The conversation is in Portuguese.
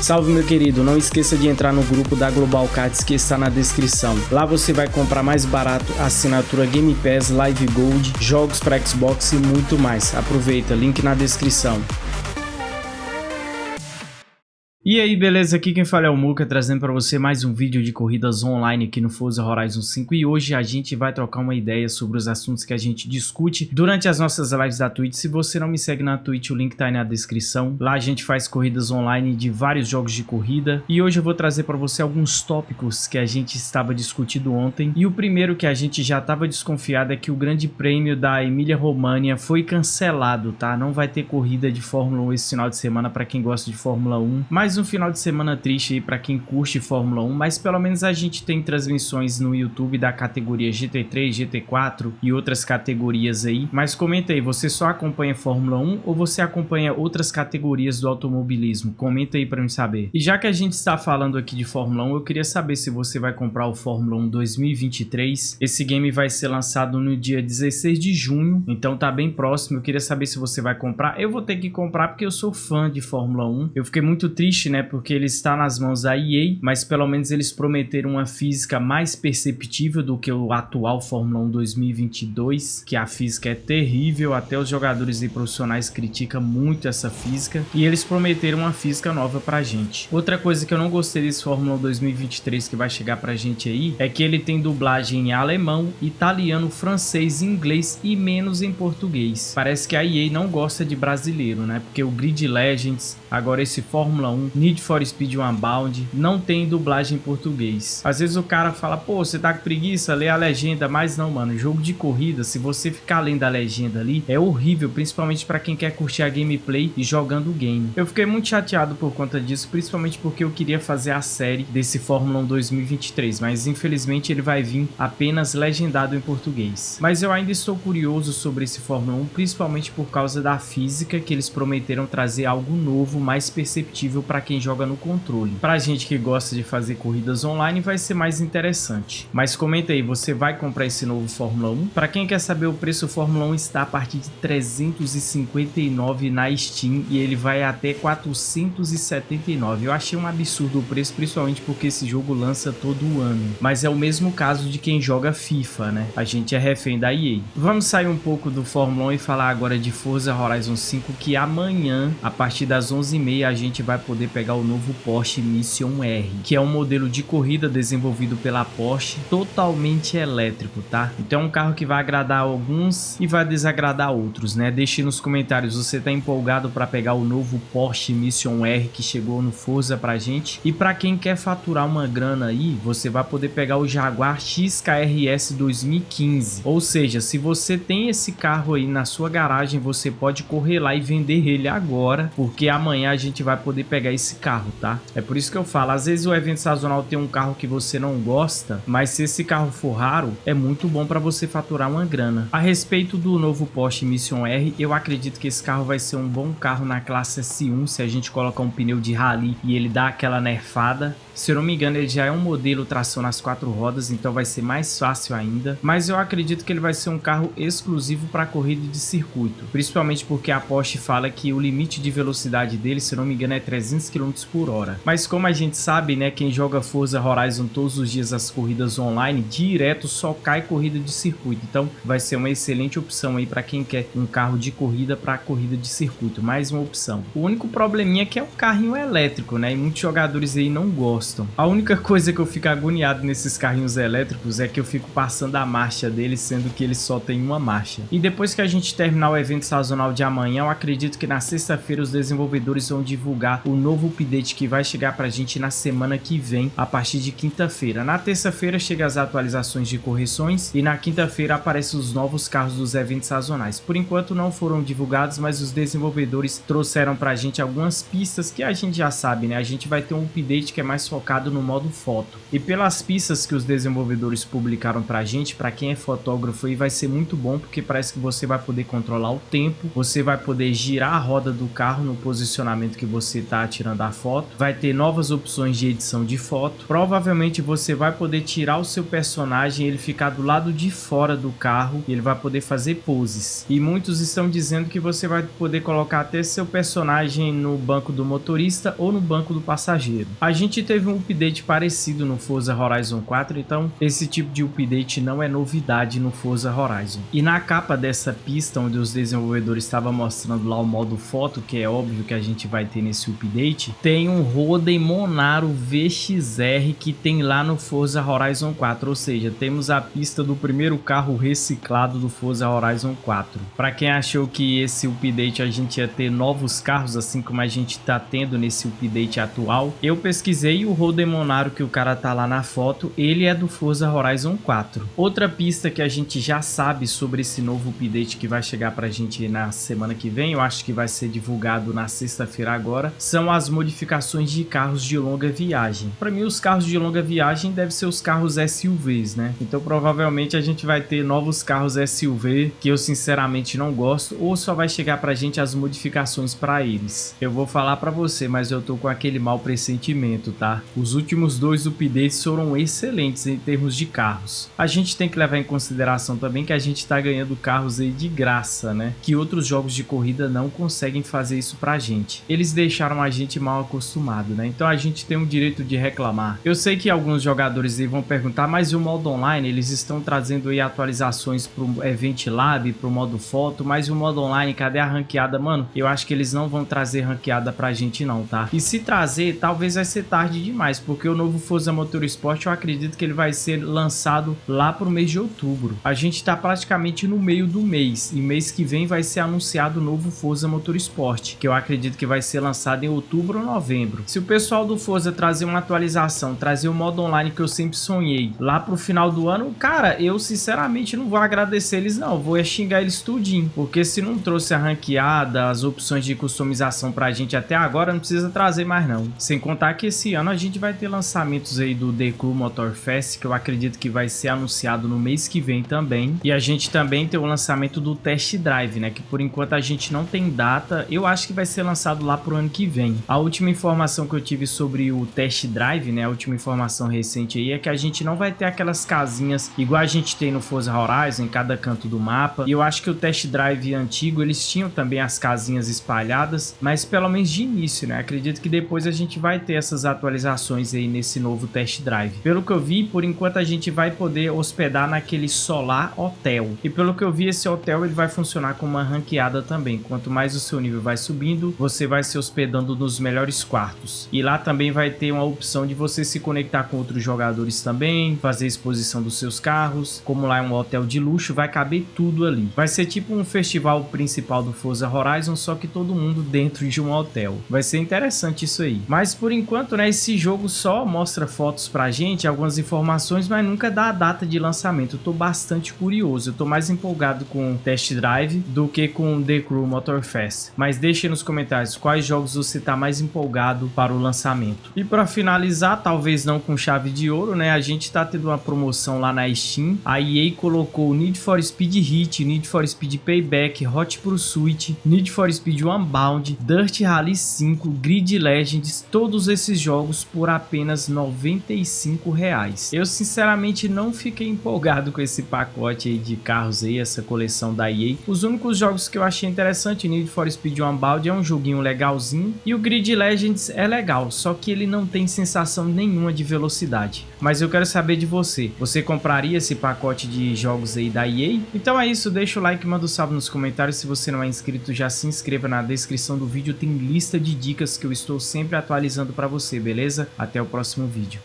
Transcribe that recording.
Salve meu querido, não esqueça de entrar no grupo da Global Cards que está na descrição. Lá você vai comprar mais barato assinatura Game Pass, Live Gold, jogos para Xbox e muito mais. Aproveita, link na descrição. E aí, beleza? Aqui quem fala é o Muka, trazendo para você mais um vídeo de corridas online aqui no Forza Horizon 5 e hoje a gente vai trocar uma ideia sobre os assuntos que a gente discute durante as nossas lives da Twitch. Se você não me segue na Twitch, o link tá aí na descrição. Lá a gente faz corridas online de vários jogos de corrida e hoje eu vou trazer para você alguns tópicos que a gente estava discutindo ontem. E o primeiro que a gente já estava desconfiado é que o grande prêmio da Emília România foi cancelado, tá? Não vai ter corrida de Fórmula 1 esse final de semana para quem gosta de Fórmula 1, mas um final de semana triste aí para quem curte Fórmula 1, mas pelo menos a gente tem transmissões no YouTube da categoria GT3, GT4 e outras categorias aí. Mas comenta aí, você só acompanha Fórmula 1 ou você acompanha outras categorias do automobilismo? Comenta aí para mim saber. E já que a gente está falando aqui de Fórmula 1, eu queria saber se você vai comprar o Fórmula 1 2023. Esse game vai ser lançado no dia 16 de junho, então tá bem próximo. Eu queria saber se você vai comprar. Eu vou ter que comprar porque eu sou fã de Fórmula 1. Eu fiquei muito triste né? Porque ele está nas mãos da EA, mas pelo menos eles prometeram uma física mais perceptível do que o atual Fórmula 1 2022, que a física é terrível, até os jogadores e profissionais criticam muito essa física, e eles prometeram uma física nova pra gente. Outra coisa que eu não gostei desse Fórmula 1 2023 que vai chegar pra gente aí, é que ele tem dublagem em alemão, italiano, francês, inglês e menos em português. Parece que a EA não gosta de brasileiro, né? Porque o Grid Legends, agora esse Fórmula 1, Need for Speed Unbound, não tem dublagem em português. Às vezes o cara fala, pô, você tá com preguiça, lê a legenda, mas não, mano, jogo de corrida, se você ficar lendo a legenda ali, é horrível, principalmente para quem quer curtir a gameplay e jogando o game. Eu fiquei muito chateado por conta disso, principalmente porque eu queria fazer a série desse Fórmula 1 2023, mas infelizmente ele vai vir apenas legendado em português. Mas eu ainda estou curioso sobre esse Fórmula 1, principalmente por causa da física que eles prometeram trazer algo novo, mais perceptível para quem joga no controle. Pra gente que gosta de fazer corridas online vai ser mais interessante. Mas comenta aí, você vai comprar esse novo Fórmula 1? Pra quem quer saber o preço, o Fórmula 1 está a partir de 359 na Steam e ele vai até 479. Eu achei um absurdo o preço, principalmente porque esse jogo lança todo ano. Mas é o mesmo caso de quem joga FIFA, né? A gente é refém da EA. Vamos sair um pouco do Fórmula 1 e falar agora de Forza Horizon 5, que amanhã, a partir das 11h30, a gente vai poder pegar o novo Porsche Mission R, que é um modelo de corrida desenvolvido pela Porsche totalmente elétrico, tá? Então é um carro que vai agradar alguns e vai desagradar outros, né? Deixe nos comentários, você tá empolgado para pegar o novo Porsche Mission R que chegou no Forza pra gente? E para quem quer faturar uma grana aí, você vai poder pegar o Jaguar XKRS 2015. Ou seja, se você tem esse carro aí na sua garagem, você pode correr lá e vender ele agora, porque amanhã a gente vai poder pegar esse carro, tá? É por isso que eu falo, às vezes o evento sazonal tem um carro que você não gosta, mas se esse carro for raro, é muito bom para você faturar uma grana. A respeito do novo Porsche Mission R, eu acredito que esse carro vai ser um bom carro na classe S1, se a gente colocar um pneu de rally e ele dá aquela nerfada. Se eu não me engano, ele já é um modelo tração nas quatro rodas, então vai ser mais fácil ainda. Mas eu acredito que ele vai ser um carro exclusivo para corrida de circuito, principalmente porque a Porsche fala que o limite de velocidade dele, se eu não me engano, é 300 km por hora. Mas como a gente sabe, né, quem joga Forza Horizon todos os dias as corridas online, direto só cai corrida de circuito. Então vai ser uma excelente opção aí para quem quer um carro de corrida para corrida de circuito, mais uma opção. O único probleminha é que é um carrinho elétrico, né, e muitos jogadores aí não gostam gostam. A única coisa que eu fico agoniado nesses carrinhos elétricos é que eu fico passando a marcha deles, sendo que eles só tem uma marcha. E depois que a gente terminar o evento sazonal de amanhã, eu acredito que na sexta-feira os desenvolvedores vão divulgar o novo update que vai chegar pra gente na semana que vem, a partir de quinta-feira. Na terça-feira chega as atualizações de correções e na quinta-feira aparecem os novos carros dos eventos sazonais. Por enquanto não foram divulgados, mas os desenvolvedores trouxeram pra gente algumas pistas que a gente já sabe, né? A gente vai ter um update que é mais focado no modo foto. E pelas pistas que os desenvolvedores publicaram pra gente, para quem é fotógrafo aí vai ser muito bom, porque parece que você vai poder controlar o tempo, você vai poder girar a roda do carro no posicionamento que você tá tirando tirando a foto. Vai ter novas opções de edição de foto. Provavelmente você vai poder tirar o seu personagem, ele ficar do lado de fora do carro e ele vai poder fazer poses. E muitos estão dizendo que você vai poder colocar até seu personagem no banco do motorista ou no banco do passageiro. A gente teve um update parecido no Forza Horizon 4, então esse tipo de update não é novidade no Forza Horizon. E na capa dessa pista, onde os desenvolvedores estavam mostrando lá o modo foto, que é óbvio que a gente vai ter nesse update, tem um Roden Monaro VXR que tem lá no Forza Horizon 4, ou seja, temos a pista do primeiro carro reciclado do Forza Horizon 4. Para quem achou que esse update a gente ia ter novos carros, assim como a gente está tendo nesse update atual, eu pesquisei o Roden Monaro que o cara tá lá na foto, ele é do Forza Horizon 4. Outra pista que a gente já sabe sobre esse novo update que vai chegar pra gente na semana que vem, eu acho que vai ser divulgado na sexta-feira agora, são as modificações de carros de longa viagem. Para mim, os carros de longa viagem devem ser os carros SUVs, né? Então provavelmente a gente vai ter novos carros SUV que eu sinceramente não gosto, ou só vai chegar pra gente as modificações para eles. Eu vou falar para você, mas eu tô com aquele mau pressentimento, tá? Os últimos dois updates foram excelentes em termos de carros. A gente tem que levar em consideração também que a gente está ganhando carros aí de graça, né? Que outros jogos de corrida não conseguem fazer isso pra gente. Eles deixaram a gente mal acostumado, né? Então a gente tem o direito de reclamar. Eu sei que alguns jogadores aí vão perguntar, mas o modo online? Eles estão trazendo aí atualizações pro Event Lab, pro modo foto, mas o modo online, cadê a ranqueada? Mano, eu acho que eles não vão trazer ranqueada pra gente não, tá? E se trazer, talvez vai ser tarde demais, porque o novo Forza Motorsport eu acredito que ele vai ser lançado lá pro mês de outubro. A gente tá praticamente no meio do mês, e mês que vem vai ser anunciado o novo Forza Motorsport, que eu acredito que vai ser lançado em outubro ou novembro. Se o pessoal do Forza trazer uma atualização, trazer o modo online que eu sempre sonhei lá pro final do ano, cara, eu sinceramente não vou agradecer eles não, vou xingar eles tudinho, porque se não trouxe a ranqueada, as opções de customização pra gente até agora, não precisa trazer mais não. Sem contar que esse ano a gente vai ter lançamentos aí do The Crew Motor Fest, que eu acredito que vai ser anunciado no mês que vem também. E a gente também tem o lançamento do Test Drive, né? Que por enquanto a gente não tem data. Eu acho que vai ser lançado lá pro ano que vem. A última informação que eu tive sobre o Test Drive, né? A última informação recente aí é que a gente não vai ter aquelas casinhas igual a gente tem no Forza Horizon, em cada canto do mapa. E eu acho que o Test Drive antigo, eles tinham também as casinhas espalhadas, mas pelo menos de início, né? Acredito que depois a gente vai ter essas atualizações aí nesse novo Test Drive. Pelo que eu vi, por enquanto a gente vai poder hospedar naquele Solar Hotel. E pelo que eu vi, esse hotel ele vai funcionar com uma ranqueada também. Quanto mais o seu nível vai subindo, você vai se hospedando nos melhores quartos. E lá também vai ter uma opção de você se conectar com outros jogadores também, fazer exposição dos seus carros. Como lá é um hotel de luxo, vai caber tudo ali. Vai ser tipo um festival principal do Forza Horizon, só que todo mundo dentro de um hotel. Vai ser interessante isso aí. Mas por enquanto, né, esse jogo só mostra fotos pra gente, algumas informações, mas nunca dá a data de lançamento. Eu tô bastante curioso, eu tô mais empolgado com o Test Drive do que com The Crew Motorfest. Mas deixe nos comentários quais jogos você tá mais empolgado para o lançamento. E para finalizar, talvez não com chave de ouro, né, a gente tá tendo uma promoção lá na Steam. A EA colocou Need for Speed Heat, Need for Speed Payback, Hot Pursuit, Need for Speed Unbound, Dirt Rally 5, Grid Legends, todos esses jogos por apenas 95 reais. Eu sinceramente não fiquei empolgado com esse pacote aí de carros aí, essa coleção da EA. Os únicos jogos que eu achei interessante, Need for Speed Unbound é um joguinho legalzinho e o Grid Legends é legal, só que ele não tem sensação nenhuma de velocidade. Mas eu quero saber de você, você compraria esse pacote de jogos aí da EA? Então é isso, deixa o like, manda um salve nos comentários, se você não é inscrito já se inscreva na descrição do vídeo, tem lista de dicas que eu estou sempre atualizando para você, beleza? Até o próximo vídeo.